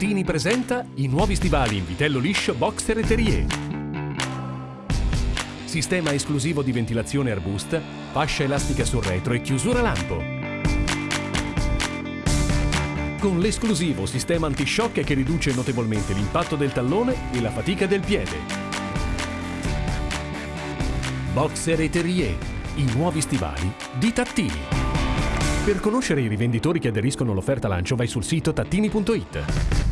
Tattini presenta i nuovi stivali in vitello liscio Boxer e Terrier. Sistema esclusivo di ventilazione arbusta, fascia elastica sul retro e chiusura lampo. Con l'esclusivo sistema antishock che riduce notevolmente l'impatto del tallone e la fatica del piede. Boxer e Terrier, i nuovi stivali di Tattini. Per conoscere i rivenditori che aderiscono all'offerta lancio vai sul sito tattini.it.